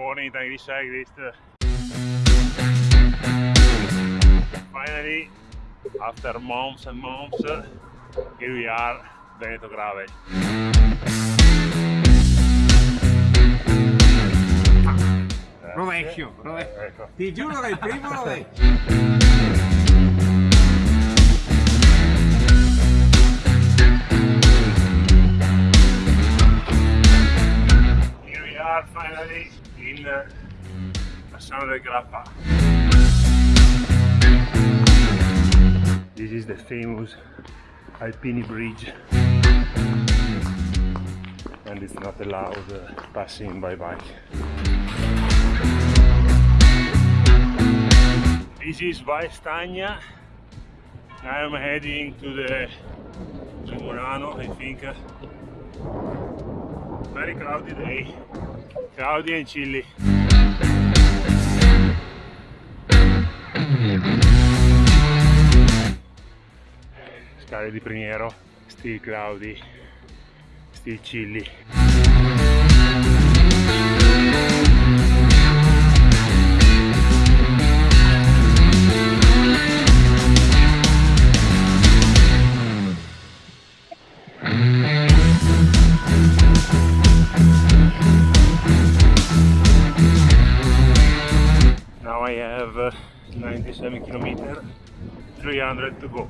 morning Irish cyclist. Finally, after months and months, here we are, Veneto Gravel. Rovescio, rovescio. Ecco. Ti giuro che il primo rovescio. Here we are finally del Grappa. This is the famous Alpini Bridge and it's not allowed uh, passing by bike. This is Valstagna. I am heading to the to Murano, I think. Very cloudy day. Claudia Incilli. Scale di Primiero, Steel Claudi, Steel Cilli. 97 kilometer, 300 to go.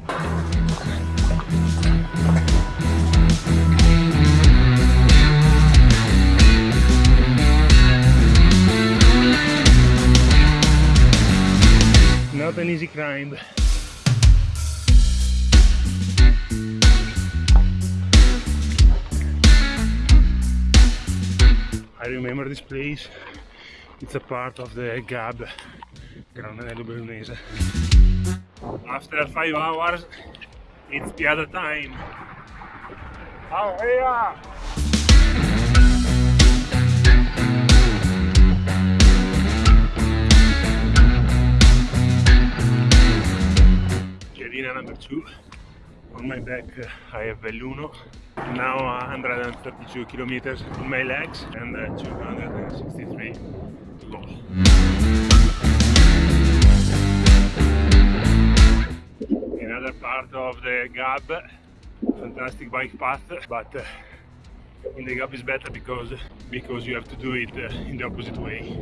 Not an easy climb. I remember this place. It's a part of the GAB, Granello Bellunese. After five hours, it's the other time. Yeah! Piadina number two. On my back, uh, I have Belluno. Now 132 kilometers in my legs and uh, 263 to go. Part of the Gab, fantastic bike path, but uh, in the Gab is better because because you have to do it uh, in the opposite way.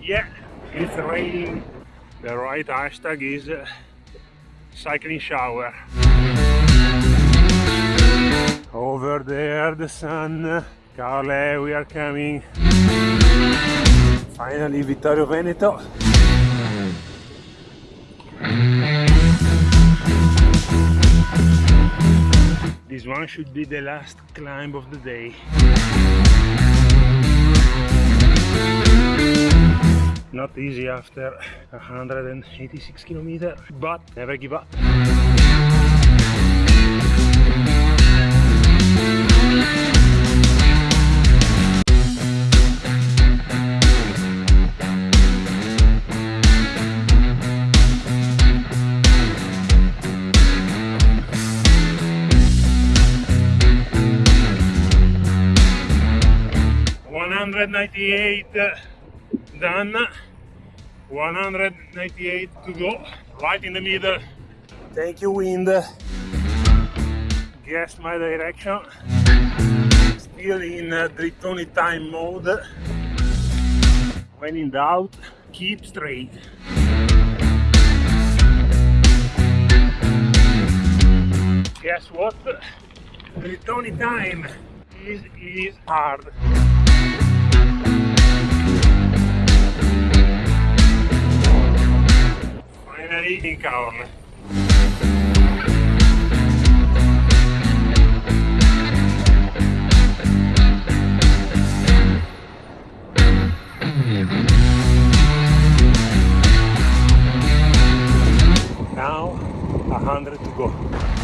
Yeah, it's raining. The right hashtag is uh, cycling shower. Over there, the sun. Caorle, we are coming. Finally, Vittorio Veneto. This one should be the last climb of the day. Not easy after 186 kilometers, but never give up. One hundred ninety-eight done. 198 to go. Right in the middle. Thank you, wind. Guess my direction. Still in uh, Drittoni time mode. When in doubt, keep straight. Guess what? Drittoni time is, is hard. In Caorle. Now 100 to go.